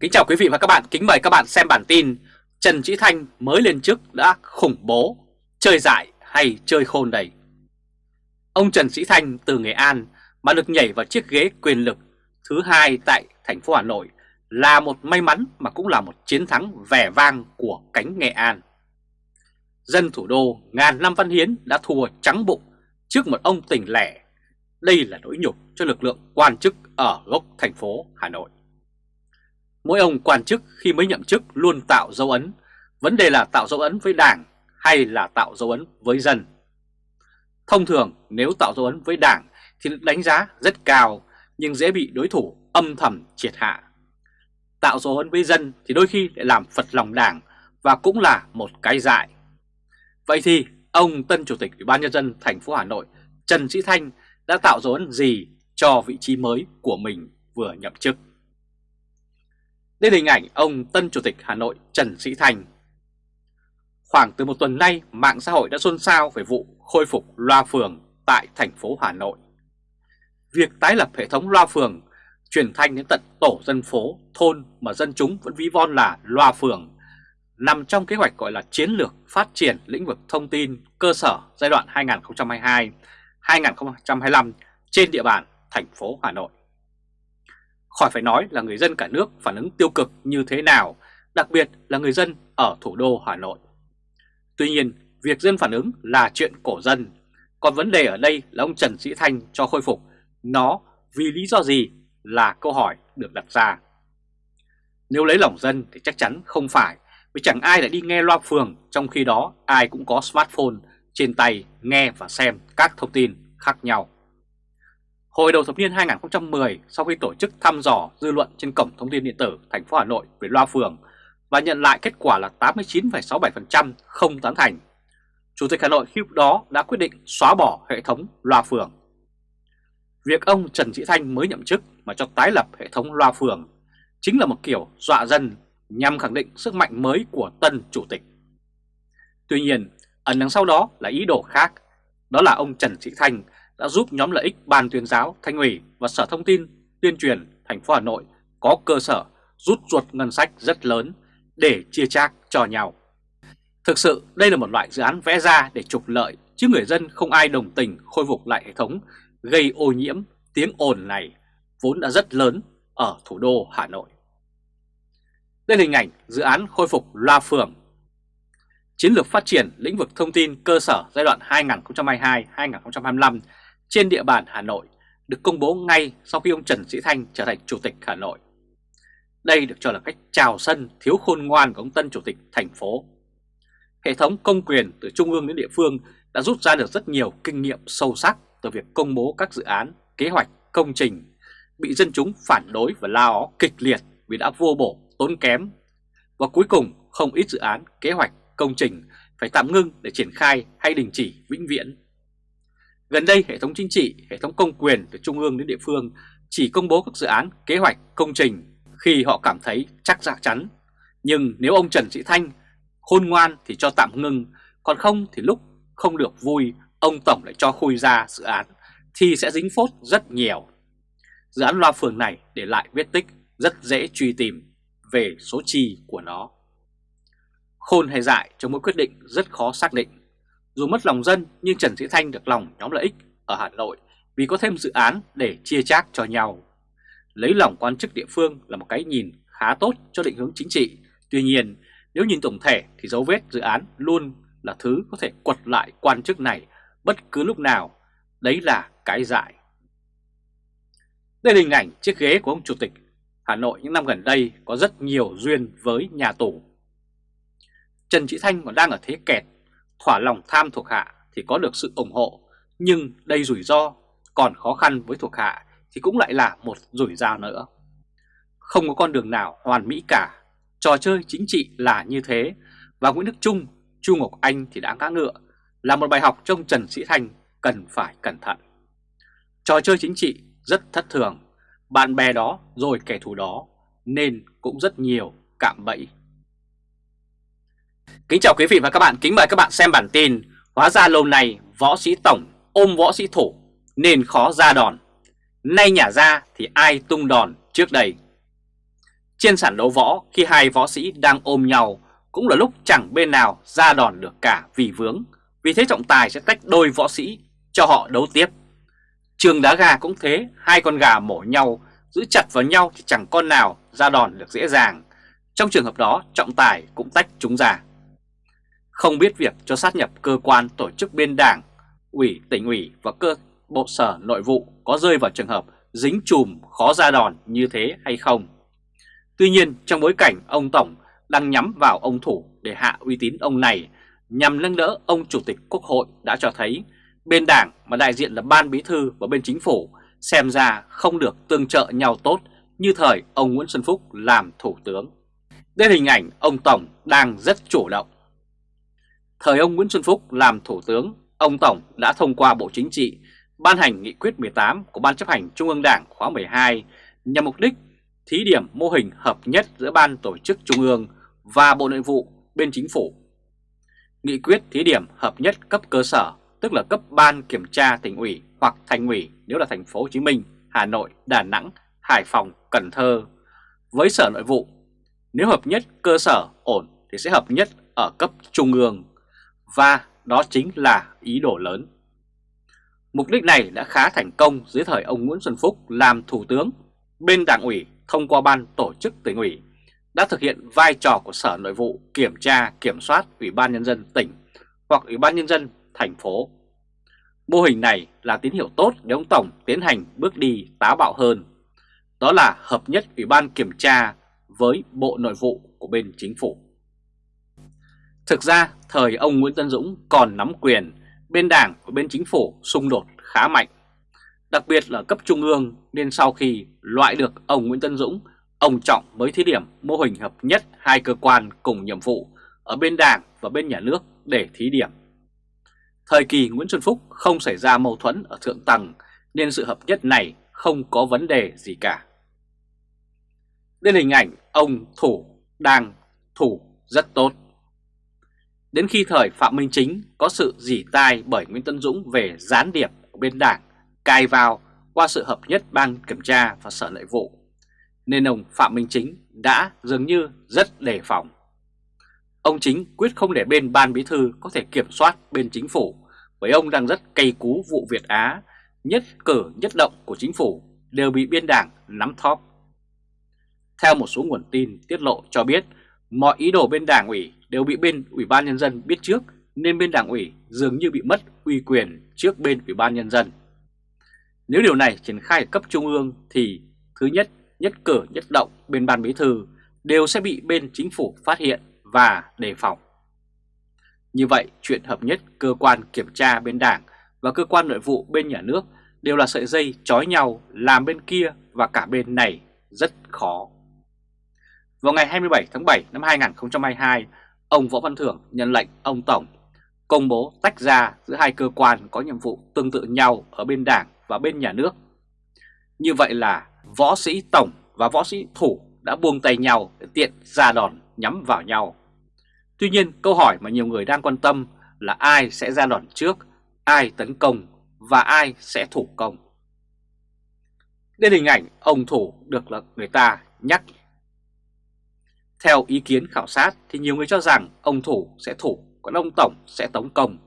Kính chào quý vị và các bạn, kính mời các bạn xem bản tin Trần Trí Thanh mới lên chức đã khủng bố, chơi dại hay chơi khôn đây Ông Trần Sĩ Thanh từ Nghệ An mà được nhảy vào chiếc ghế quyền lực thứ hai tại thành phố Hà Nội là một may mắn mà cũng là một chiến thắng vẻ vang của cánh Nghệ An. Dân thủ đô ngàn năm văn hiến đã thua trắng bụng trước một ông tỉnh lẻ. Đây là nỗi nhục cho lực lượng quan chức ở gốc thành phố Hà Nội. Mỗi ông quan chức khi mới nhậm chức luôn tạo dấu ấn, vấn đề là tạo dấu ấn với đảng hay là tạo dấu ấn với dân. Thông thường nếu tạo dấu ấn với đảng thì được đánh giá rất cao nhưng dễ bị đối thủ âm thầm triệt hạ. Tạo dấu ấn với dân thì đôi khi lại làm phật lòng đảng và cũng là một cái dại. Vậy thì ông tân chủ tịch Ủy ban nhân dân thành phố Hà Nội Trần Sĩ Thanh đã tạo dấu ấn gì cho vị trí mới của mình vừa nhậm chức? Đây là hình ảnh ông tân chủ tịch Hà Nội Trần Sĩ Thành Khoảng từ một tuần nay, mạng xã hội đã xôn xao về vụ khôi phục loa phường tại thành phố Hà Nội. Việc tái lập hệ thống loa phường truyền thanh đến tận tổ dân phố, thôn mà dân chúng vẫn ví von là loa phường nằm trong kế hoạch gọi là chiến lược phát triển lĩnh vực thông tin cơ sở giai đoạn 2022-2025 trên địa bàn thành phố Hà Nội. Khỏi phải nói là người dân cả nước phản ứng tiêu cực như thế nào, đặc biệt là người dân ở thủ đô Hà Nội. Tuy nhiên, việc dân phản ứng là chuyện cổ dân, còn vấn đề ở đây là ông Trần Sĩ Thanh cho khôi phục nó vì lý do gì là câu hỏi được đặt ra. Nếu lấy lòng dân thì chắc chắn không phải, vì chẳng ai lại đi nghe loa phường trong khi đó ai cũng có smartphone trên tay nghe và xem các thông tin khác nhau. Hồi đầu thập niên 2010, sau khi tổ chức thăm dò dư luận trên cổng thông tin điện tử thành phố Hà Nội về loa phường và nhận lại kết quả là 89,67% không tán thành, Chủ tịch Hà Nội khi đó đã quyết định xóa bỏ hệ thống loa phường. Việc ông Trần Sĩ Thanh mới nhậm chức mà cho tái lập hệ thống loa phường chính là một kiểu dọa dân nhằm khẳng định sức mạnh mới của tân chủ tịch. Tuy nhiên, ẩn đằng sau đó là ý đồ khác, đó là ông Trần Sĩ Thanh đã giúp nhóm lợi ích Ban tuyên giáo, Thanh ủy và Sở Thông tin, Tuyên truyền thành phố Hà Nội có cơ sở rút ruột ngân sách rất lớn để chia chác cho nhau. Thực sự đây là một loại dự án vẽ ra để trục lợi chứ người dân không ai đồng tình khôi phục lại hệ thống gây ô nhiễm tiếng ồn này vốn đã rất lớn ở thủ đô Hà Nội. Đây là hình ảnh dự án khôi phục loa phường. Chiến lược phát triển lĩnh vực thông tin cơ sở giai đoạn 2022-2025 trên địa bàn Hà Nội được công bố ngay sau khi ông Trần Sĩ Thanh trở thành Chủ tịch Hà Nội. Đây được cho là cách chào sân thiếu khôn ngoan của ông tân Chủ tịch thành phố. Hệ thống công quyền từ trung ương đến địa phương đã rút ra được rất nhiều kinh nghiệm sâu sắc từ việc công bố các dự án, kế hoạch, công trình bị dân chúng phản đối và lao ó kịch liệt vì đã vô bổ, tốn kém. Và cuối cùng không ít dự án, kế hoạch, công trình phải tạm ngưng để triển khai hay đình chỉ vĩnh viễn. Gần đây hệ thống chính trị, hệ thống công quyền từ trung ương đến địa phương chỉ công bố các dự án, kế hoạch, công trình khi họ cảm thấy chắc dạ chắn. Nhưng nếu ông Trần Sĩ Thanh khôn ngoan thì cho tạm ngưng, còn không thì lúc không được vui ông Tổng lại cho khui ra dự án thì sẽ dính phốt rất nhiều. Dự án loa phường này để lại vết tích rất dễ truy tìm về số chi của nó. Khôn hay dại trong mỗi quyết định rất khó xác định. Dù mất lòng dân nhưng Trần Sĩ Thanh được lòng nhóm lợi ích ở Hà Nội vì có thêm dự án để chia chác cho nhau. Lấy lòng quan chức địa phương là một cái nhìn khá tốt cho định hướng chính trị. Tuy nhiên, nếu nhìn tổng thể thì dấu vết dự án luôn là thứ có thể quật lại quan chức này bất cứ lúc nào. Đấy là cái dại. Đây là hình ảnh chiếc ghế của ông Chủ tịch Hà Nội những năm gần đây có rất nhiều duyên với nhà tù. Trần Trị Thanh còn đang ở thế kẹt, thỏa lòng tham thuộc hạ thì có được sự ủng hộ, nhưng đây rủi ro, còn khó khăn với thuộc hạ thì cũng lại là một rủi ro nữa. Không có con đường nào hoàn mỹ cả, trò chơi chính trị là như thế, và Nguyễn Đức Trung, Chu Ngọc Anh thì đã ngã ngựa, là một bài học trong Trần Sĩ thành cần phải cẩn thận. Trò chơi chính trị rất thất thường, bạn bè đó rồi kẻ thù đó, nên cũng rất nhiều cạm bẫy. Kính chào quý vị và các bạn, kính mời các bạn xem bản tin Hóa ra lâu nay võ sĩ tổng ôm võ sĩ thủ nên khó ra đòn Nay nhả ra thì ai tung đòn trước đây Trên sàn đấu võ khi hai võ sĩ đang ôm nhau cũng là lúc chẳng bên nào ra đòn được cả vì vướng. Vì thế trọng tài sẽ tách đôi võ sĩ cho họ đấu tiếp. Trường đá gà cũng thế, hai con gà mổ nhau, giữ chặt vào nhau thì chẳng con nào ra đòn được dễ dàng. Trong trường hợp đó, trọng tài cũng tách chúng ra. Không biết việc cho sát nhập cơ quan tổ chức bên đảng, ủy, tỉnh ủy và cơ bộ sở nội vụ có rơi vào trường hợp dính chùm khó ra đòn như thế hay không. Tuy nhiên, trong bối cảnh ông Tổng đang nhắm vào ông Thủ để hạ uy tín ông này nhằm nâng đỡ ông Chủ tịch Quốc hội đã cho thấy bên đảng mà đại diện là ban bí thư và bên chính phủ xem ra không được tương trợ nhau tốt như thời ông Nguyễn Xuân Phúc làm thủ tướng. Đây hình ảnh ông Tổng đang rất chủ động. Thời ông Nguyễn Xuân Phúc làm thủ tướng, ông Tổng đã thông qua Bộ Chính trị ban hành nghị quyết 18 của Ban chấp hành Trung ương Đảng khóa 12 nhằm mục đích thí điểm mô hình hợp nhất giữa Ban Tổ chức Trung ương và Bộ Nội vụ bên Chính phủ. Nghị quyết thí điểm hợp nhất cấp cơ sở, tức là cấp Ban Kiểm tra tỉnh ủy hoặc thành ủy nếu là thành phố Hồ Chí Minh, Hà Nội, Đà Nẵng, Hải Phòng, Cần Thơ. Với Sở Nội vụ, nếu hợp nhất cơ sở ổn thì sẽ hợp nhất ở cấp trung ương và đó chính là ý đồ lớn. Mục đích này đã khá thành công dưới thời ông Nguyễn Xuân Phúc làm thủ tướng. Bên đảng ủy thông qua ban tổ chức tỉnh ủy, đã thực hiện vai trò của Sở Nội vụ kiểm tra, kiểm soát Ủy ban Nhân dân tỉnh hoặc Ủy ban Nhân dân thành phố. Mô hình này là tín hiệu tốt để ông Tổng tiến hành bước đi táo bạo hơn. Đó là hợp nhất Ủy ban kiểm tra với Bộ Nội vụ của bên chính phủ. Thực ra, thời ông Nguyễn Tân Dũng còn nắm quyền, bên đảng và bên chính phủ xung đột khá mạnh. Đặc biệt là cấp trung ương nên sau khi loại được ông Nguyễn Tân Dũng, ông Trọng mới thí điểm mô hình hợp nhất hai cơ quan cùng nhiệm vụ ở bên đảng và bên nhà nước để thí điểm. Thời kỳ Nguyễn Xuân Phúc không xảy ra mâu thuẫn ở thượng tầng nên sự hợp nhất này không có vấn đề gì cả. Đây là hình ảnh ông Thủ đang thủ rất tốt. Đến khi thời Phạm Minh Chính có sự dỉ tai bởi Nguyễn Tân Dũng về gián điệp của bên đảng cài vào qua sự hợp nhất ban kiểm tra và sở nội vụ, nên ông Phạm Minh Chính đã dường như rất đề phòng. Ông Chính quyết không để bên ban bí thư có thể kiểm soát bên chính phủ, bởi ông đang rất cay cú vụ Việt Á, nhất cử nhất động của chính phủ đều bị biên đảng nắm thóp. Theo một số nguồn tin tiết lộ cho biết, mọi ý đồ bên đảng ủy đều bị bên Ủy ban Nhân dân biết trước nên bên đảng ủy dường như bị mất uy quyền trước bên Ủy ban Nhân dân. Nếu điều này triển khai ở cấp trung ương thì thứ nhất, nhất cử nhất động bên ban bí thư đều sẽ bị bên chính phủ phát hiện và đề phòng. Như vậy, chuyện hợp nhất cơ quan kiểm tra bên đảng và cơ quan nội vụ bên nhà nước đều là sợi dây trói nhau làm bên kia và cả bên này rất khó. Vào ngày 27 tháng 7 năm 2022, ông Võ Văn Thưởng nhận lệnh ông Tổng công bố tách ra giữa hai cơ quan có nhiệm vụ tương tự nhau ở bên đảng và bên nhà nước. Như vậy là võ sĩ Tổng và võ sĩ Thủ đã buông tay nhau để tiện ra đòn nhắm vào nhau. Tuy nhiên câu hỏi mà nhiều người đang quan tâm là ai sẽ ra đòn trước, ai tấn công và ai sẽ thủ công. Đây hình ảnh ông Thủ được là người ta nhắc theo ý kiến khảo sát thì nhiều người cho rằng ông Thủ sẽ thủ, còn ông Tổng sẽ tống công.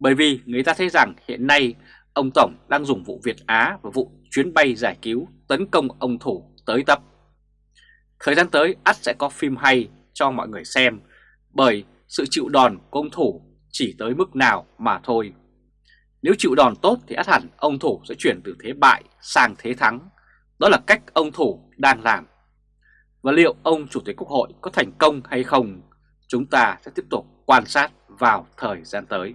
Bởi vì người ta thấy rằng hiện nay ông Tổng đang dùng vụ Việt Á và vụ chuyến bay giải cứu tấn công ông Thủ tới tập. Thời gian tới ắt sẽ có phim hay cho mọi người xem bởi sự chịu đòn của ông Thủ chỉ tới mức nào mà thôi. Nếu chịu đòn tốt thì ắt hẳn ông Thủ sẽ chuyển từ thế bại sang thế thắng. Đó là cách ông Thủ đang làm. Và liệu ông Chủ tịch Quốc hội có thành công hay không, chúng ta sẽ tiếp tục quan sát vào thời gian tới.